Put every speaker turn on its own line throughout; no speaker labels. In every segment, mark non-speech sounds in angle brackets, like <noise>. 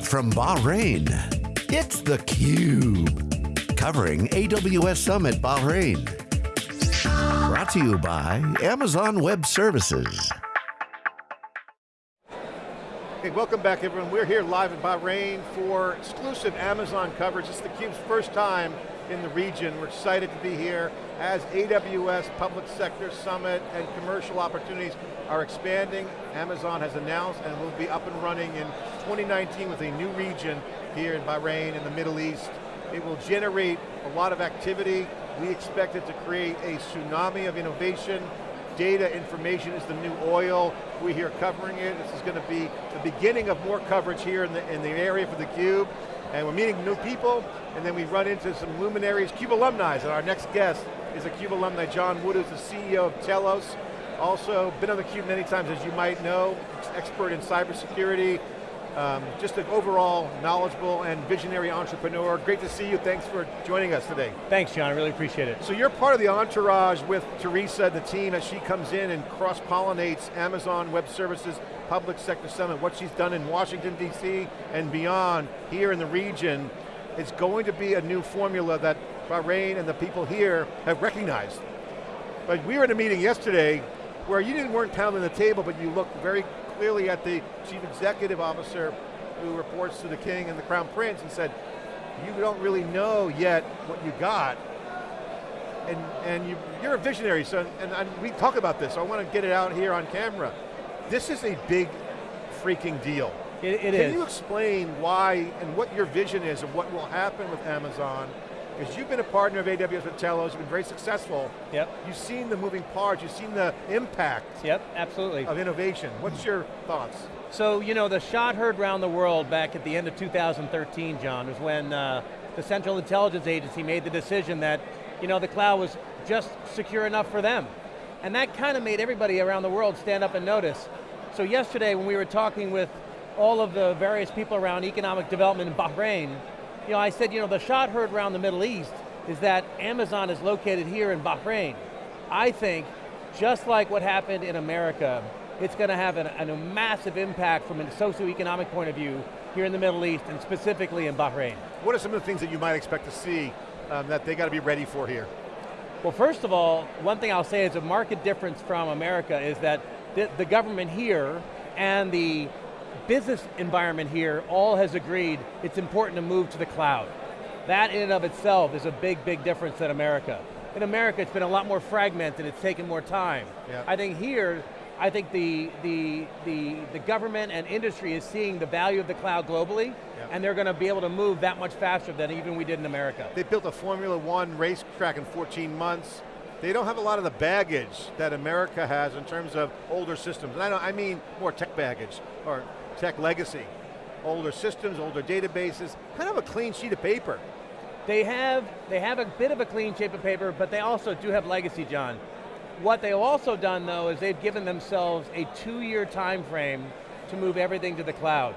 Live from Bahrain, it's theCUBE. Covering AWS Summit Bahrain. Brought to you by Amazon Web Services.
Hey, welcome back everyone. We're here live in Bahrain for exclusive Amazon coverage. It's theCUBE's first time in the region. We're excited to be here as AWS Public Sector Summit and commercial opportunities are expanding. Amazon has announced and will be up and running in 2019 with a new region here in Bahrain in the Middle East. It will generate a lot of activity. We expect it to create a tsunami of innovation. Data information is the new oil. We're here covering it. This is going to be the beginning of more coverage here in the, in the area for theCUBE and we're meeting new people, and then we run into some luminaries, CUBE alumni, and our next guest is a CUBE alumni, John Wood, who's the CEO of Telos. Also, been on the Cube many times, as you might know, expert in cybersecurity, um, just an overall knowledgeable and visionary entrepreneur. Great to see you, thanks for joining us today.
Thanks, John, I really appreciate it.
So you're part of the entourage with Teresa, and the team, as she comes in and cross-pollinates Amazon Web Services Public Sector Summit, what she's done in Washington, D.C. and beyond, here in the region, it's going to be a new formula that Bahrain and the people here have recognized. But we were in a meeting yesterday where you didn't weren't pounding the table, but you looked very clearly at the chief executive officer who reports to the king and the crown prince and said, you don't really know yet what you got. And, and you, you're a visionary, so, and, and we talk about this, so I want to get it out here on camera. This is a big freaking deal.
It, it
Can
is.
you explain why and what your vision is of what will happen with Amazon because you've been a partner of AWS with Telos, you've been very successful.
Yep.
You've seen the moving parts, you've seen the impact
Yep, absolutely.
of innovation. What's your thoughts?
So, you know, the shot heard around the world back at the end of 2013, John, was when uh, the Central Intelligence Agency made the decision that, you know, the cloud was just secure enough for them. And that kind of made everybody around the world stand up and notice. So yesterday when we were talking with all of the various people around economic development in Bahrain, you know, I said, you know, the shot heard around the Middle East is that Amazon is located here in Bahrain. I think, just like what happened in America, it's going to have an, an, a massive impact from a socioeconomic point of view here in the Middle East and specifically in Bahrain.
What are some of the things that you might expect to see um, that they got to be ready for here?
Well, first of all, one thing I'll say is a market difference from America is that the, the government here and the business environment here all has agreed it's important to move to the cloud. That in and of itself is a big, big difference than America. In America, it's been a lot more fragmented, it's taken more time.
Yep.
I think here, I think the, the, the, the government and industry is seeing the value of the cloud globally, yep. and they're going to be able to move that much faster than even we did in America.
They built a Formula One racetrack in 14 months. They don't have a lot of the baggage that America has in terms of older systems. And I, I mean more tech baggage, or tech legacy. Older systems, older databases, kind of a clean sheet of paper.
They have, they have a bit of a clean sheet of paper, but they also do have legacy, John. What they've also done though is they've given themselves a two-year time frame to move everything to the cloud.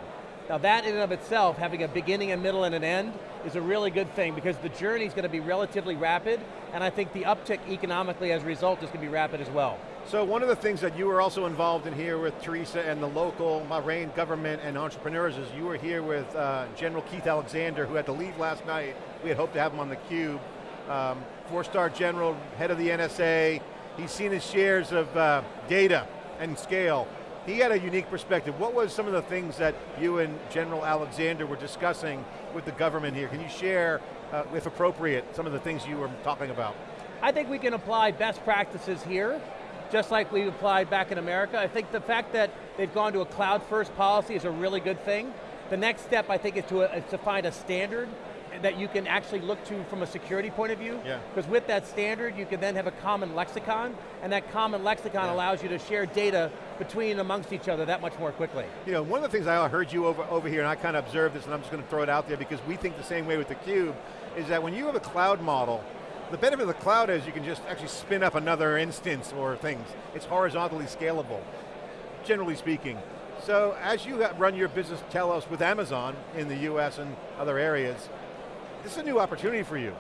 Now that in and of itself, having a beginning, a middle, and an end, is a really good thing because the journey is going to be relatively rapid, and I think the uptick economically as a result is going to be rapid as well.
So one of the things that you were also involved in here with Teresa and the local Bahrain government and entrepreneurs is you were here with uh, General Keith Alexander, who had to leave last night. We had hoped to have him on the cube. Um, Four-star general, head of the NSA. He's seen his shares of uh, data and scale. He had a unique perspective. What was some of the things that you and General Alexander were discussing with the government here? Can you share, uh, if appropriate, some of the things you were talking about?
I think we can apply best practices here just like we applied back in America. I think the fact that they've gone to a cloud first policy is a really good thing. The next step I think is to, uh, is to find a standard that you can actually look to from a security point of view. Because
yeah.
with that standard, you can then have a common lexicon, and that common lexicon yeah. allows you to share data between and amongst each other that much more quickly.
You know, one of the things I heard you over, over here, and I kind of observed this, and I'm just going to throw it out there because we think the same way with theCUBE, is that when you have a cloud model, the benefit of the cloud is you can just actually spin up another instance or things. It's horizontally scalable, generally speaking. So as you run your business Telos with Amazon in the US and other areas, this is a new opportunity for you.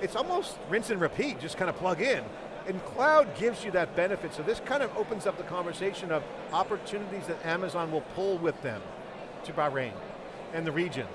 It's almost rinse and repeat, just kind of plug in. And cloud gives you that benefit, so this kind of opens up the conversation of opportunities that Amazon will pull with them to Bahrain. and the region.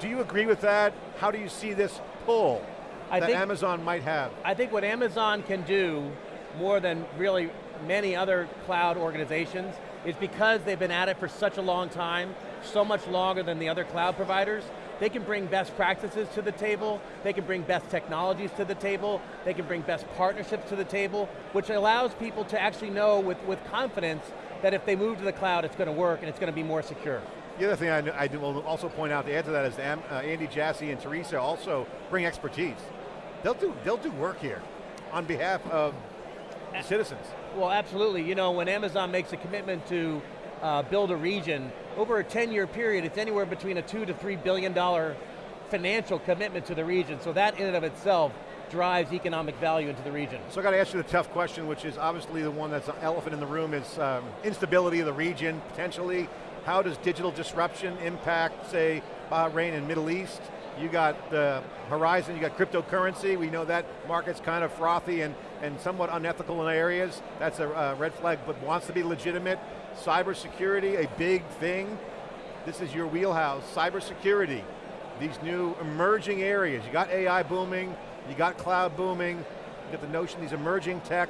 Do you agree with that? How do you see this pull I that think, Amazon might have?
I think what Amazon can do more than really many other cloud organizations is because they've been at it for such a long time, so much longer than the other cloud providers, they can bring best practices to the table, they can bring best technologies to the table, they can bring best partnerships to the table, which allows people to actually know with, with confidence that if they move to the cloud, it's going to work and it's going to be more secure.
The other thing I, I will also point out to add to that is uh, Andy Jassy and Teresa also bring expertise. They'll do, they'll do work here on behalf of citizens.
Well, absolutely. You know, when Amazon makes a commitment to uh, build a region, over a 10 year period, it's anywhere between a two to three billion dollar financial commitment to the region. So that in and of itself drives economic value into the region.
So I got to ask you the tough question, which is obviously the one that's an elephant in the room is um, instability of the region, potentially. How does digital disruption impact, say, Bahrain and Middle East? You got the horizon, you got cryptocurrency, we know that market's kind of frothy and, and somewhat unethical in areas. That's a uh, red flag, but wants to be legitimate. Cybersecurity, a big thing. This is your wheelhouse, cybersecurity. These new emerging areas. You got AI booming, you got cloud booming, you got the notion these emerging tech.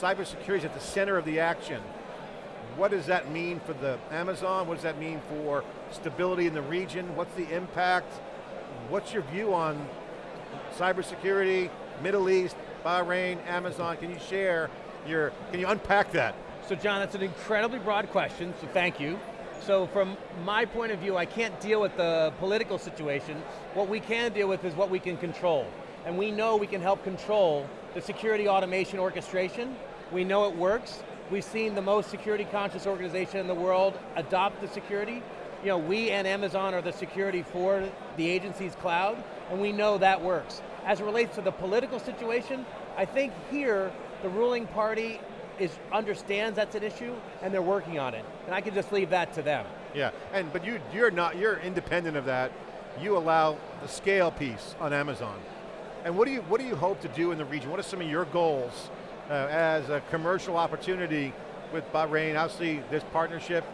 Cybersecurity is at the center of the action. What does that mean for the Amazon? What does that mean for stability in the region? What's the impact? What's your view on cybersecurity, Middle East, Bahrain, Amazon? Can you share your, can you unpack that?
So John, that's an incredibly broad question, so thank you. So from my point of view, I can't deal with the political situation. What we can deal with is what we can control. And we know we can help control the security automation orchestration. We know it works. We've seen the most security conscious organization in the world adopt the security. You know, we and Amazon are the security for the agency's cloud, and we know that works. As it relates to the political situation, I think here, the ruling party is understands that's an issue and they're working on it. And I can just leave that to them.
Yeah, and but you you're not you're independent of that. You allow the scale piece on Amazon. And what do you what do you hope to do in the region? What are some of your goals uh, as a commercial opportunity with Bahrain? Obviously, this partnership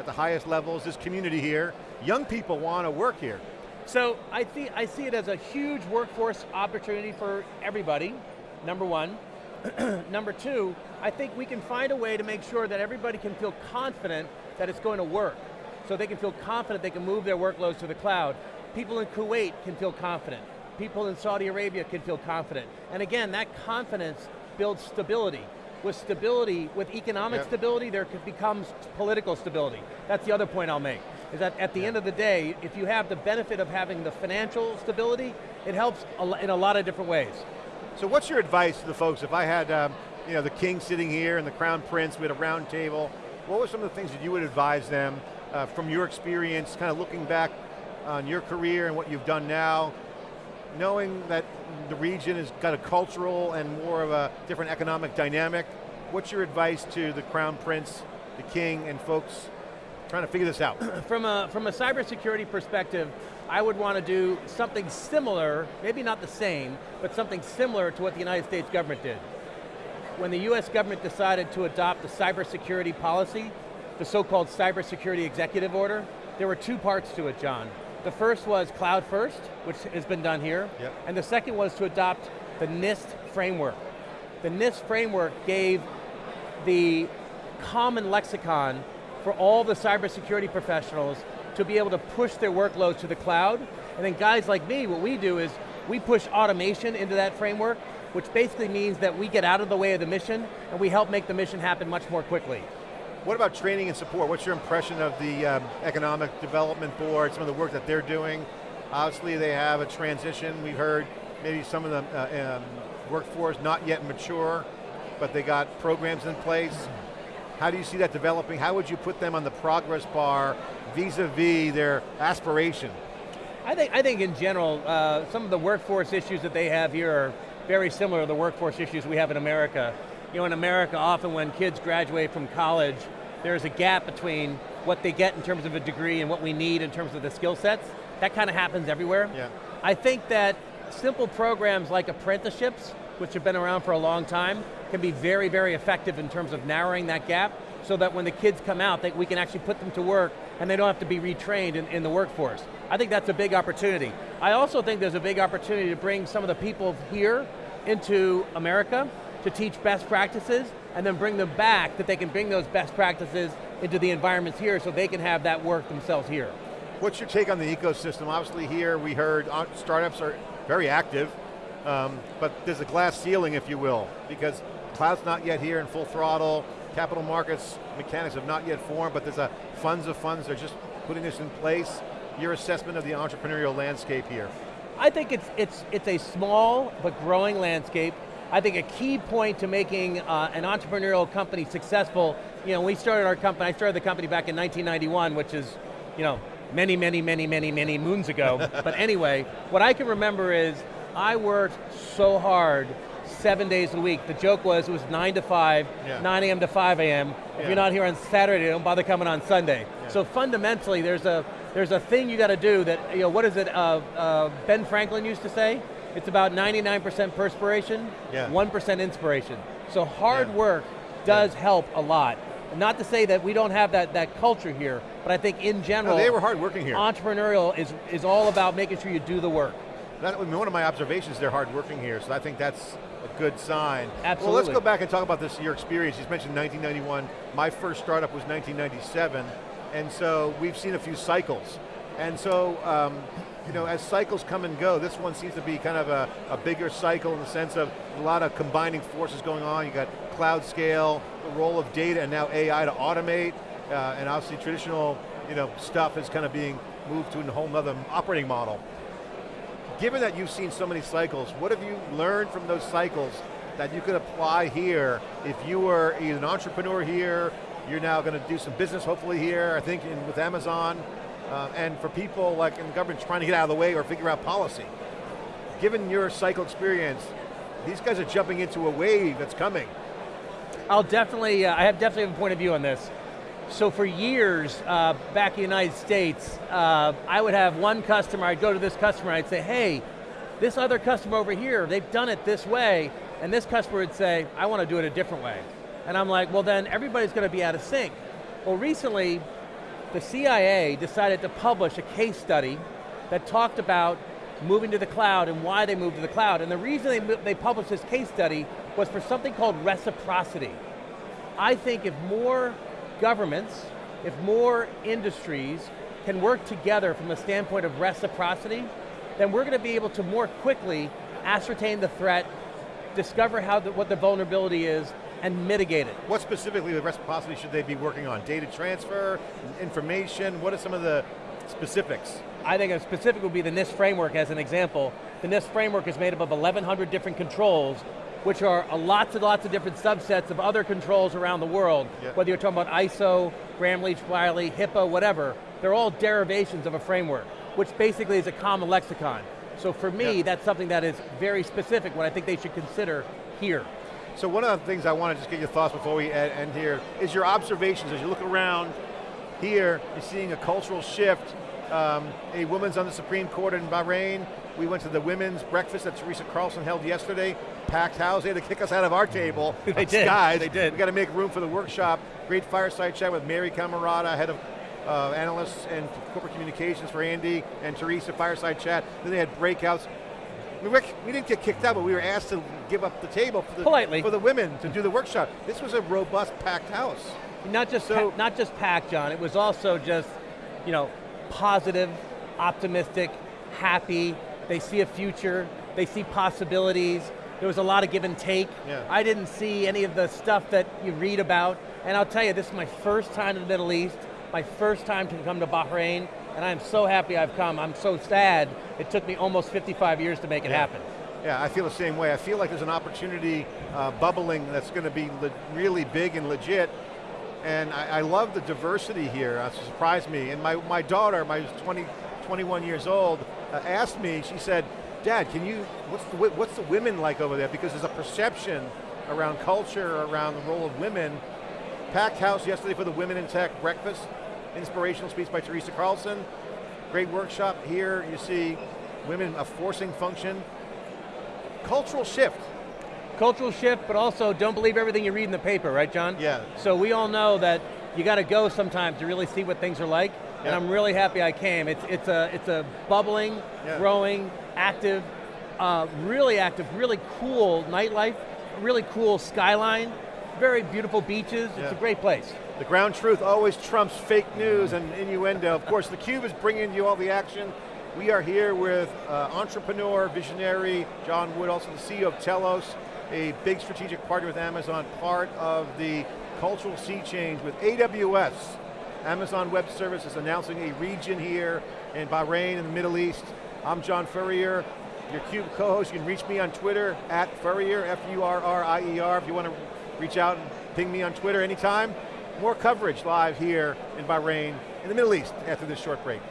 at the highest levels, this community here. Young people want to work here.
So I, th I see it as a huge workforce opportunity for everybody, number one. <clears throat> Number two, I think we can find a way to make sure that everybody can feel confident that it's going to work. So they can feel confident they can move their workloads to the cloud. People in Kuwait can feel confident. People in Saudi Arabia can feel confident. And again, that confidence builds stability. With stability, with economic stability, there becomes political stability. That's the other point I'll make, is that at the end of the day, if you have the benefit of having the financial stability, it helps in a lot of different ways.
So what's your advice to the folks? If I had um, you know, the king sitting here and the crown prince, we had a round table, what were some of the things that you would advise them uh, from your experience, kind of looking back on your career and what you've done now, knowing that the region has got a cultural and more of a different economic dynamic, what's your advice to the crown prince, the king, and folks trying to figure this out? <clears throat>
from a, from a cybersecurity perspective, I would want to do something similar, maybe not the same, but something similar to what the United States government did. When the US government decided to adopt the cybersecurity policy, the so-called cybersecurity executive order, there were two parts to it, John. The first was cloud first, which has been done here, yep. and the second was to adopt the NIST framework. The NIST framework gave the common lexicon for all the cybersecurity professionals to be able to push their workloads to the cloud. And then guys like me, what we do is we push automation into that framework, which basically means that we get out of the way of the mission and we help make the mission happen much more quickly.
What about training and support? What's your impression of the um, Economic Development Board, some of the work that they're doing? Obviously they have a transition. We've heard maybe some of the uh, um, workforce not yet mature, but they got programs in place. How do you see that developing? How would you put them on the progress bar vis-a-vis -vis their aspiration?
I think, I think in general, uh, some of the workforce issues that they have here are very similar to the workforce issues we have in America. You know, in America, often when kids graduate from college, there's a gap between what they get in terms of a degree and what we need in terms of the skill sets. That kind of happens everywhere.
Yeah.
I think that simple programs like apprenticeships, which have been around for a long time, can be very, very effective in terms of narrowing that gap so that when the kids come out, that we can actually put them to work and they don't have to be retrained in, in the workforce. I think that's a big opportunity. I also think there's a big opportunity to bring some of the people here into America to teach best practices and then bring them back that they can bring those best practices into the environments here so they can have that work themselves here.
What's your take on the ecosystem? Obviously here we heard uh, startups are very active, um, but there's a glass ceiling, if you will, because cloud's not yet here in full throttle, capital markets mechanics have not yet formed, but there's a funds of funds, they're just putting this in place. Your assessment of the entrepreneurial landscape here?
I think it's, it's, it's a small but growing landscape. I think a key point to making uh, an entrepreneurial company successful, you know, we started our company, I started the company back in 1991, which is, you know, many, many, many, many, many moons ago. <laughs> but anyway, what I can remember is I worked so hard seven days a week. The joke was it was nine to five, yeah. 9 a.m. to 5 a.m. Yeah. If you're not here on Saturday, don't bother coming on Sunday. Yeah. So fundamentally, there's a there's a thing you got to do that, you know, what is it, uh, uh, Ben Franklin used to say? It's about 99% perspiration, 1% inspiration. So hard work does help a lot. Not to say that we don't have that, that culture here, but I think in general,
no, they were hard working here.
Entrepreneurial is, is all about making sure you do the work.
That, I mean, one of my observations, they're hard working here, so I think that's a good sign.
Absolutely.
Well, let's go back and talk about this, your experience. You mentioned 1991. My first startup was 1997, and so we've seen a few cycles. And so, um, you know, as cycles come and go, this one seems to be kind of a, a, bigger cycle in the sense of a lot of combining forces going on. You got cloud scale, the role of data, and now AI to automate, uh, and obviously traditional, you know, stuff is kind of being moved to a whole other operating model. Given that you've seen so many cycles, what have you learned from those cycles that you could apply here if you were an entrepreneur here, you're now going to do some business hopefully here, I think in, with Amazon, uh, and for people like in the government trying to get out of the way or figure out policy. Given your cycle experience, these guys are jumping into a wave that's coming.
I'll definitely, uh, I have definitely have a point of view on this. So for years, uh, back in the United States, uh, I would have one customer, I'd go to this customer, I'd say, hey, this other customer over here, they've done it this way, and this customer would say, I want to do it a different way. And I'm like, well then everybody's going to be out of sync. Well recently, the CIA decided to publish a case study that talked about moving to the cloud and why they moved to the cloud. And the reason they, they published this case study was for something called reciprocity. I think if more governments, if more industries can work together from the standpoint of reciprocity, then we're going to be able to more quickly ascertain the threat, discover how the, what the vulnerability is, and mitigate it.
What specifically the reciprocity should they be working on? Data transfer, information, what are some of the specifics?
I think a specific would be the NIST framework as an example. The NIST framework is made up of 1,100 different controls, which are lots and lots of different subsets of other controls around the world, yep. whether you're talking about ISO, Gramm-Leach-Bliley, HIPAA, whatever, they're all derivations of a framework, which basically is a common lexicon. So for me, yep. that's something that is very specific, what I think they should consider here.
So one of the things I want to just get your thoughts before we end here is your observations as you look around here, you're seeing a cultural shift. Um, a woman's on the Supreme Court in Bahrain. We went to the women's breakfast that Teresa Carlson held yesterday. Packed house, they had to kick us out of our table. <laughs>
they did,
guys.
they did.
We got to make room for the workshop. Great fireside chat with Mary Camarada, head of uh, analysts and corporate communications for Andy, and Teresa, fireside chat. Then they had breakouts. We, were, we didn't get kicked out, but we were asked to give up the table for the,
Politely.
for the women to do the workshop. This was a robust, packed house.
Not just, so, not just packed, John, it was also just, you know, positive, optimistic, happy, they see a future, they see possibilities, there was a lot of give and take.
Yeah.
I didn't see any of the stuff that you read about, and I'll tell you, this is my first time in the Middle East, my first time to come to Bahrain, and I'm so happy I've come. I'm so sad it took me almost 55 years to make it
yeah.
happen.
Yeah, I feel the same way. I feel like there's an opportunity uh, bubbling that's going to be really big and legit. And I, I love the diversity here. It surprised me. And my, my daughter, my 20, 21 years old, uh, asked me, she said, Dad, can you, what's the, what's the women like over there? Because there's a perception around culture, around the role of women. Packed house yesterday for the Women in Tech breakfast. Inspirational speech by Teresa Carlson. Great workshop here. You see women, a forcing function. Cultural shift.
Cultural shift, but also don't believe everything you read in the paper, right John?
Yeah.
So we all know that you got to go sometimes to really see what things are like. and I'm really happy I came. It's, it's, a, it's a bubbling,
Yeah.
growing, active, uh, really active, really cool nightlife, really cool skyline, very beautiful beaches,
Yeah.
it's a great place.
The ground truth always trumps fake news and innuendo. Of course, theCUBE is bringing you all the action. We are here with uh, entrepreneur, visionary, John Wood, also the CEO of Telos, a big strategic partner with Amazon, part of the cultural sea change with AWS. Amazon Web Services announcing a region here in Bahrain in the Middle East. I'm John Furrier, your CUBE co-host. You can reach me on Twitter, at Furrier, F-U-R-R-I-E-R, if you want to reach out and ping me on Twitter anytime. More coverage live here in Bahrain, in the Middle East, after this short break.